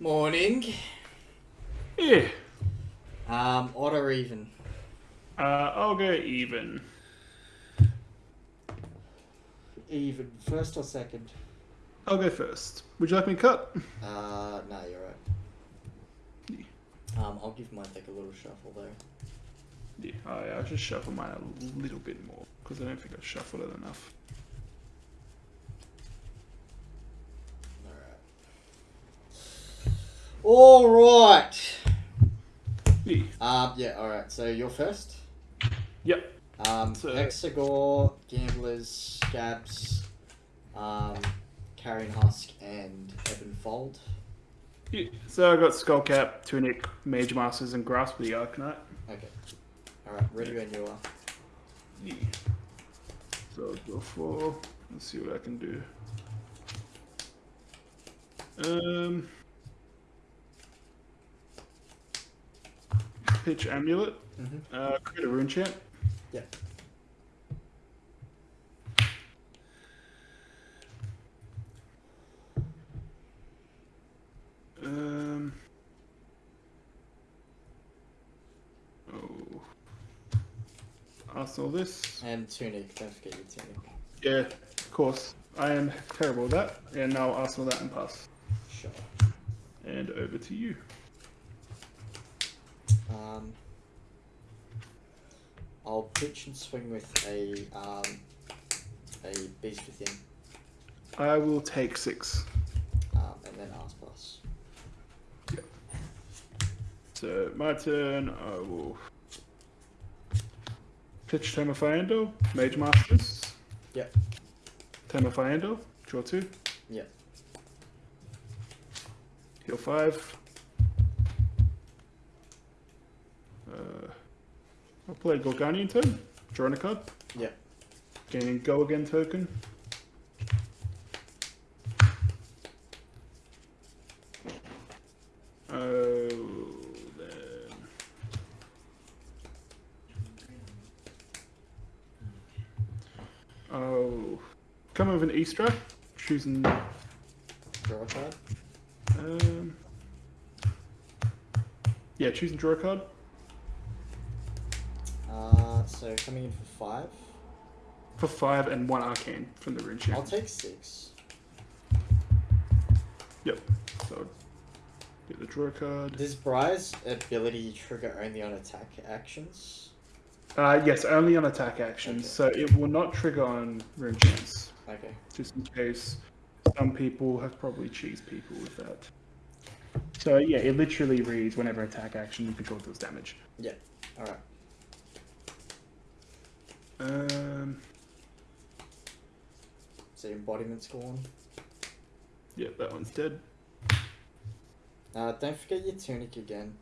Morning. Yeah. Um, odd or even? Uh, I'll go even. Even. First or second? I'll go first. Would you like me to cut? Uh, no, you're right. Yeah. Um, I'll give my deck a little shuffle though. Yeah, I, I'll just shuffle mine a little bit more because I don't think I've shuffled it enough. Alright. Yeah. Um, yeah, alright. So you're first. Yep. Um, So- Hexagore, Gamblers, Scabs, um, Carrion Husk, and Ebon Fold. yeah. So I got Skullcap, Tunic, Mage Masters, and Grasp of the Arknight. Okay. Alright, ready when you are. Yeah. So I'll go for. Let's see what I can do. Um. Pitch Amulet. Mm-hmm. Uh, create a Runechant. Yeah. Um. Oh. Arsenal this. And Tunic, don't forget your Tunic. Yeah, of course. I am terrible at that. And now Arsenal that and pass. Sure. And over to you. I'll pitch and swing with a um, a beast within, I will take six. um, and then ask plus. So my turn. I will pitch Tome of Fyendal, Mage Masters. Yep. Tome of Fyendal, draw two. Yep. Heal five. I'll play Gorganian Tome. Drawing a card. Yep. Gaining go again token. Oh, then. Oh, come with an Easter. Choosing. Draw a card. Um, yeah, choosing draw a card. So coming in for five. For five and one arcane from the rune I'll take six. Yep. So get the draw card. Does Briar's ability trigger only on attack actions? Uh, yes, only on attack actions. Okay. So it will not trigger on Runechants. Okay. Just in case some people have probably cheesed people with that. So yeah, it literally reads whenever attack action you control deals damage. Yeah. All right. Um, So embodiment's gone. yeah, that one's dead. Uh, don't forget your tunic again.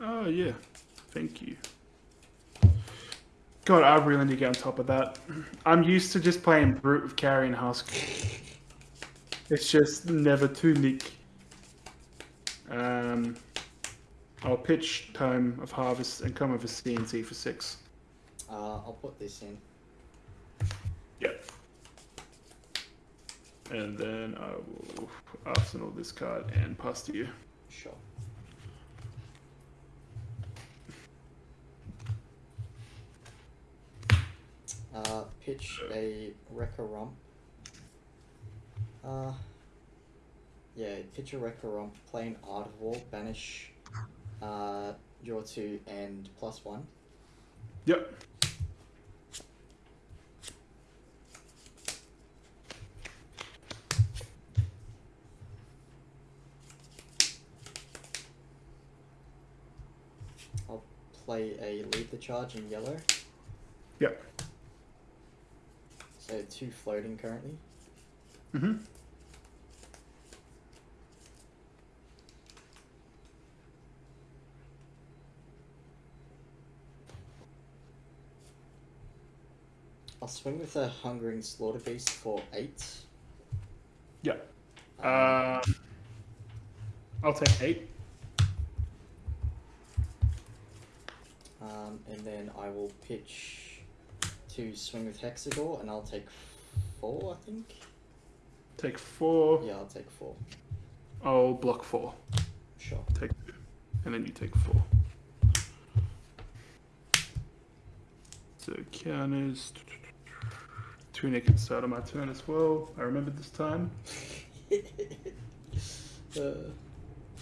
Oh yeah, thank you. God, I really need to get on top of that. I'm used to just playing brute with Carrion Husk. It's just never too nick. Um, I'll pitch Tome of Harvest and come with a CNC for six. Uh, I'll put this in. Yep. And then I will arsenal this card and pass to you. Sure. Uh, pitch a Wrecker Romp. Uh, yeah, pitch a Wrecker Romp, play an Art of War, banish, uh, draw two and plus one. Yep. I'll play a Lead the Charge in yellow. Yep. So two floating currently. Mm-hmm. I'll swing with a Hungering Slaughterbeast for eight. Yep. Um, Uh, I'll take eight. Um, and then I will pitch to swing with Hexagore, and I'll take four, I think. Take four. Yeah, I'll take four. I'll block four. Sure. Take two. And then you take four. So counters. Tunic can start on my turn as well. I remember this time. uh,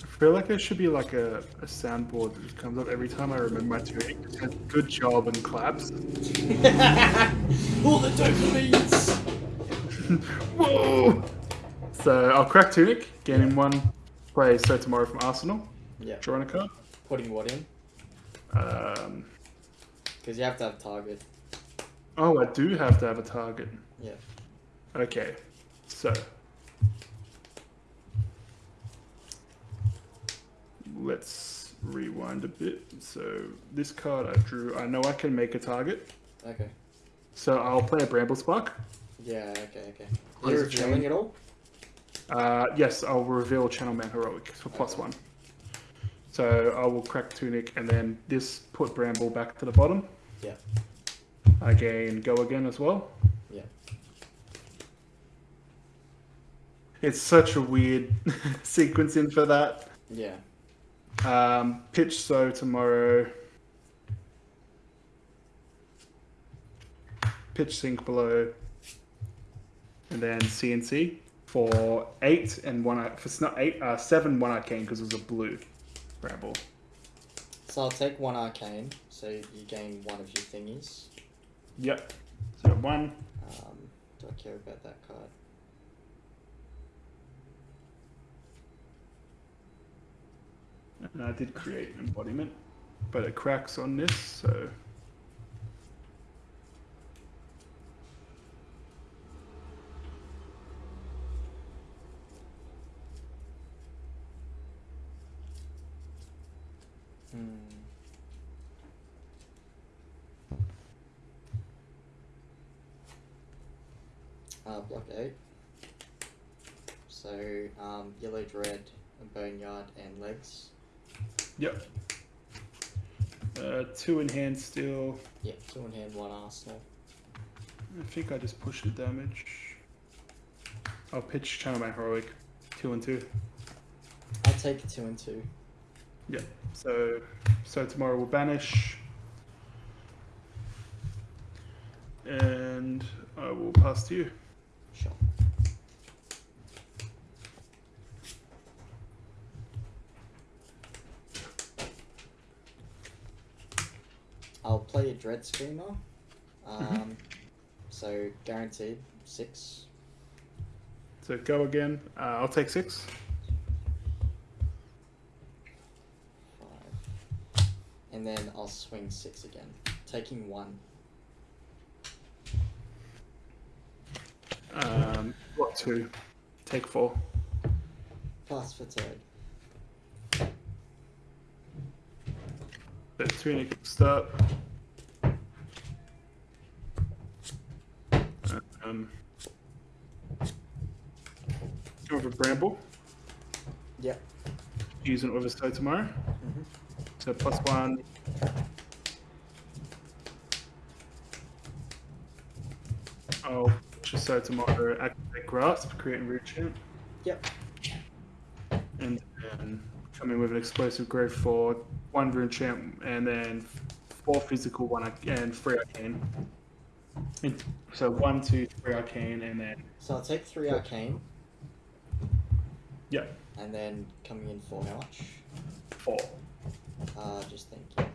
I feel like there should be like a, a soundboard that just comes up every time I remember my tunic. It says, Good job and claps. all the dopamines. Whoa! So I'll crack tunic, gain in one. Play Sow Tomorrow from Arsenal. Yeah. Drawing a card. Putting what in? Um, Because you have to have target. oh, I do have to have a target. Yeah. Okay, so let's rewind a bit. So this card I drew, I know I can make a target. Okay. So I'll play a Bramble Spark. Yeah. Okay. Okay. What You're is it, revealing Jamie? it all. Uh, yes, I'll reveal Channel Mount Heroic for plus Okay. one. So I will crack Tunic and then this put Bramble back to the bottom. Yeah. I gain Go again as well. Yeah. It's such a weird sequencing for that. Yeah. Um, pitch Sow Tomorrow. Pitch sink below. And then CNC for eight and one. ar- For not eight, uh, seven one arcane because it was a blue bramble. So I'll take one arcane. So you gain one of your thingies. Yep. So one. Um, do I care about that card? And I did create an embodiment, but it cracks on this, so. Hmm. Uh, block eight. So, um, yellow dread, boneyard, and legs. Yep. Uh, two in hand still. Yep, two in hand, one arsenal. I think I just pushed the damage. I'll pitch Channel Mount Heroic. Two and two. I'll take two and two. Yeah. So Sow Tomorrow we'll banish. And I will pass to you. Sure. I'll play a Dread Screamer. Um, So, guaranteed six. So go again. Uh, I'll take six. Five. And then I'll swing six again. Taking one. Um, block two. Take four. Pass for third. So tunic start. Um, for Bramble. Yep. Use an Overstow tomorrow. hmm So plus one. Oh, just Sow Tomorrow. Activate Grasp, create root champ. Yep. And then come in with an explosive growth for one Runechant and then four physical, one and three arcane. And so one, two, three arcane, and then So I'll take three arcane, yeah, and then coming in for how much? four. Uh, just thinking. I'll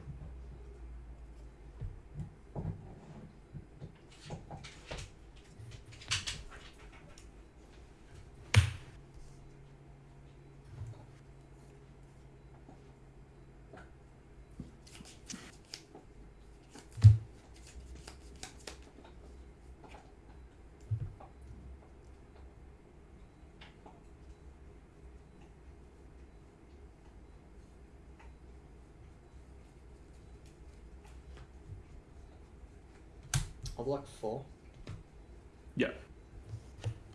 block four. Yeah.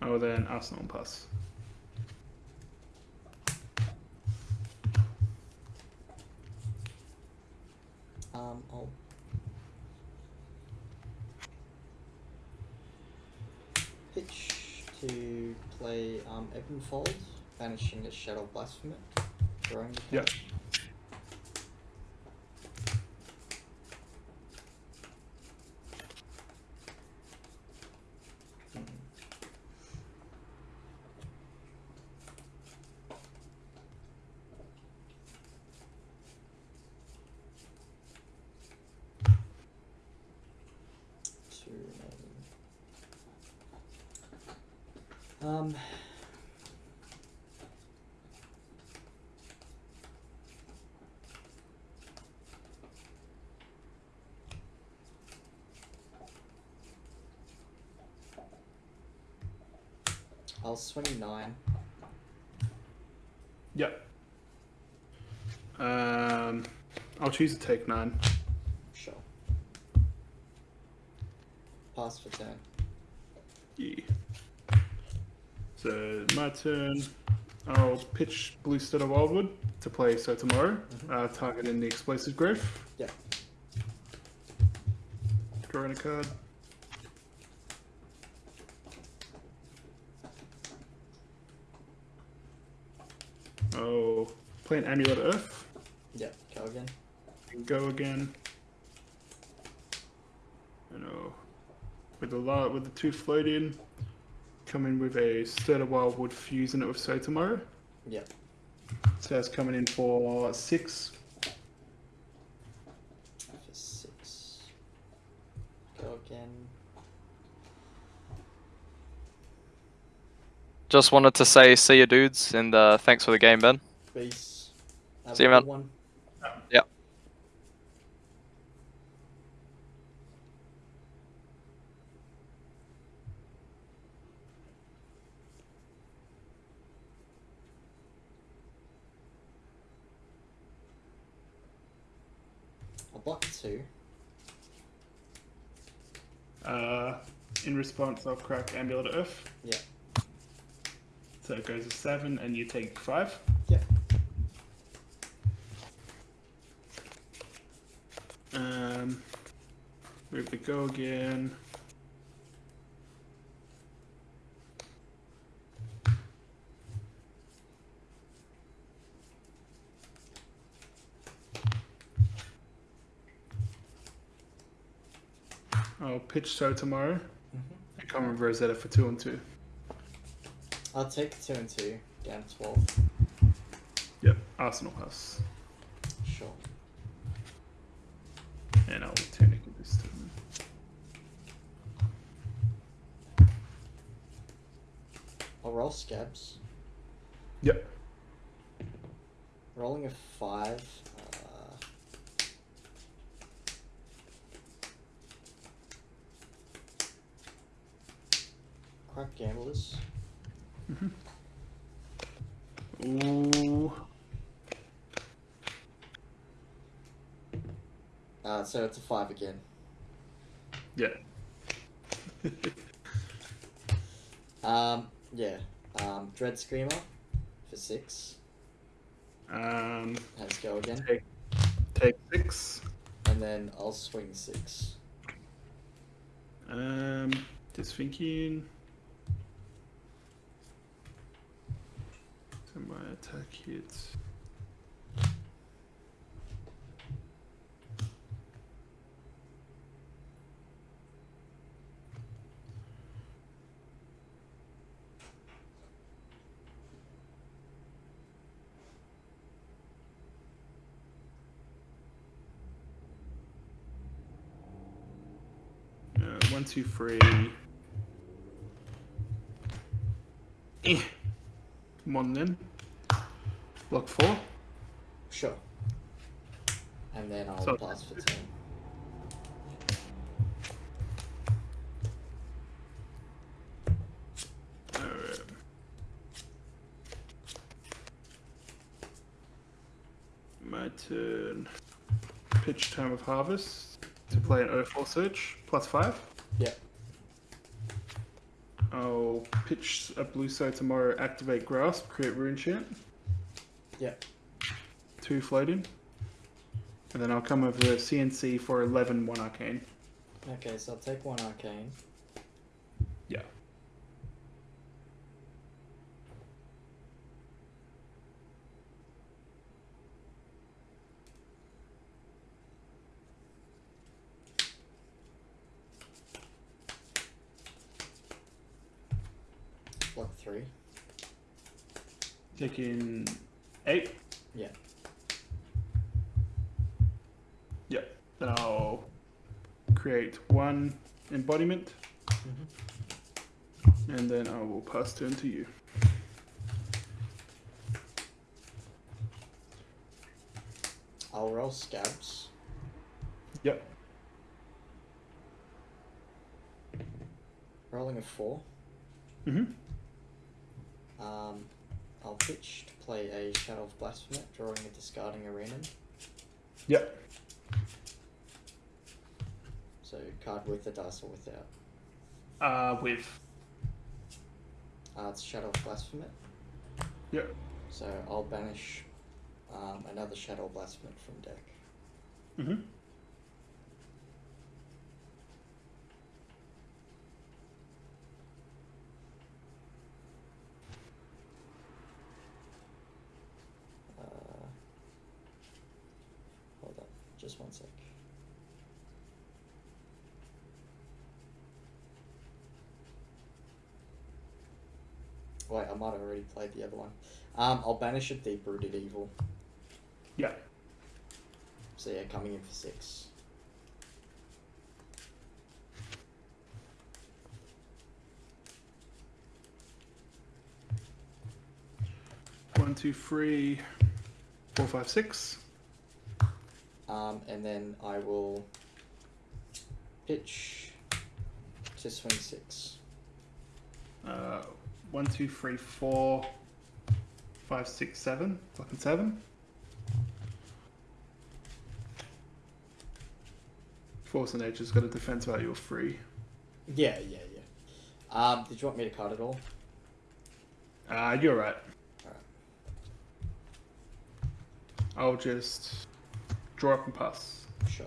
Oh, then Arsenal pass. Um, I'll pitch to play um Ebon Fold. banishing the Shadow Blasphemer. The Yeah. card. Hmm. Two remaining. Um. I'll swing nine. Yep. Um, I'll choose to take nine. Sure. Pass for turn. Yeah. So my turn. I'll pitch Blue Stud of Wildwood to play Sow Tomorrow, uh, targeting the Explosive Growth. Yep. Drawing a card. Oh, play an Amulet Earth. Yep. Go again. go again. You know, with the la- with the two floating, come in with a Stir of Wildwood fusing it with Sow Tomorrow. Yep. So that's coming in for six. For six. Go again. Just wanted to say, see you dudes, and uh, thanks for the game, Ben. Peace. Have See you, good man. One. Yep. I'll block two. Uh, in response, I'll crack Amulet of Earth. Yep. So it goes to seven, and you take five. Yeah. Um, move the go again. I'll pitch Sow Tomorrow. Mm-hmm. I come with Rosetta for two and two. I'll take two and two. Down twelve. Yep, Arsenal House. Sure. And I'll technically this turn. I'll roll scabs. Yep. Rolling a five. Uh, crack gamblers. Ooh. Uh, so it's a five again. Yeah. Um, yeah. Um, Dread Screamer for six. Um, Let's go again. take, take six. And then I'll swing six. Um, just thinking. So my attack hits. Uh, one, two, three. Eh. Come on then. Block four. Sure. And then I'll So- pass for turn. Alright. Um, my turn. Pitch Tome of Harvest to play an O4 search plus five. Yeah. I'll pitch a blue Sow Tomorrow, activate grasp, create Runechant, yeah. Two floating. And then I'll come over the CNC for 11 one arcane. Okay, so I'll take one arcane. Yeah. Block three. Taking eight. Yeah. Yep. Then I'll create one embodiment, and then I will pass turn to you. I'll roll scabs. Yep. Rolling a four. Mm-hmm. Um, I'll pitch to play a Shadow of Blasphemy, drawing and discarding a random. Yep. So card with the dice or without. Uh, with. Uh, it's Shadow of Blasphemy. Yep. So I'll banish um, another Shadow of Blasphemy from deck. Mm-hmm. Uh, hold up, just one sec. Wait, I might have already played the other one. Um, I'll banish a deep rooted evil. Yeah. So yeah, coming in for six. One, two, three, four, five, six. Um, and then I will pitch to swing six. Uh, one, two, three, four, five, six, seven. Fucking seven. Force of Nature's got a defense value of three. Yeah, yeah, yeah. Um, did you want me to cut it all? Uh, you're right. Alright. I'll just draw up and pass. Sure.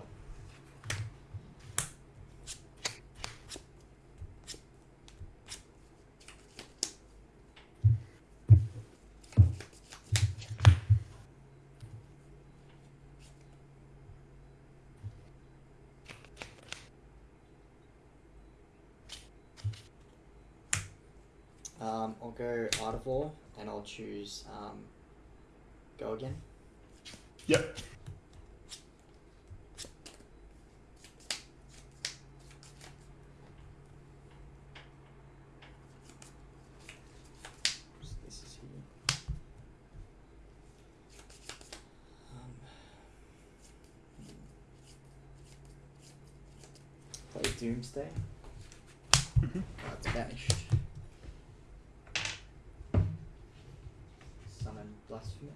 Um, I'll go Art of War and I'll choose um, go again. Yep. So this is here. Um, play Doomsday. Mhm. Oh, it's banished. Summon Blasphemy.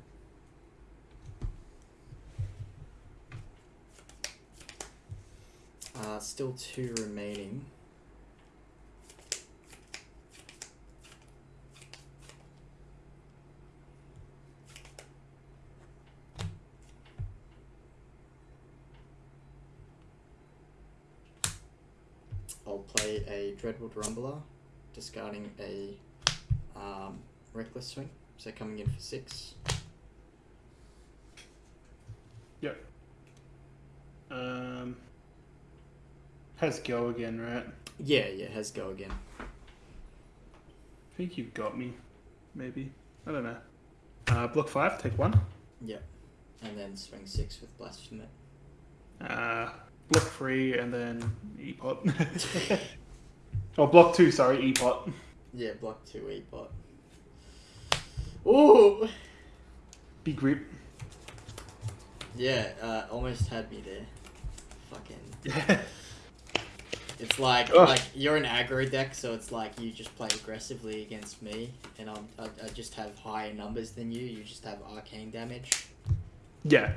Uh, still two remaining. I'll play a Dreadwood Rumbler, discarding a um, Reckless Swing, so coming in for six. Yep. Um, has go again, right? Yeah, yeah, has go again. I think you've got me. Maybe. I don't know. Uh, block five, take one. Yep. And then swing six with Blasphemy. Uh, block three, and then E-pot. oh, block two, sorry, E-pot. Yeah, block two E bot. Ooh! Big grip. Yeah, uh, almost had me there. Fucking. Yeah. It's like Ugh. like you're an aggro deck, so it's like you just play aggressively against me, and I'm, I, I just have higher numbers than you. You just have arcane damage. Yeah.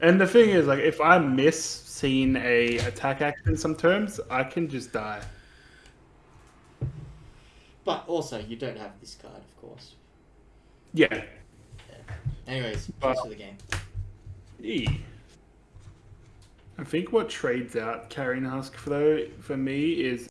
And the thing is, like, if I miss seeing a attack action some terms, I can just die. But also, you don't have this card, of course. Yeah. Anyways, But- choose for the game. E. I think what trades out Carrion Husk for though for me is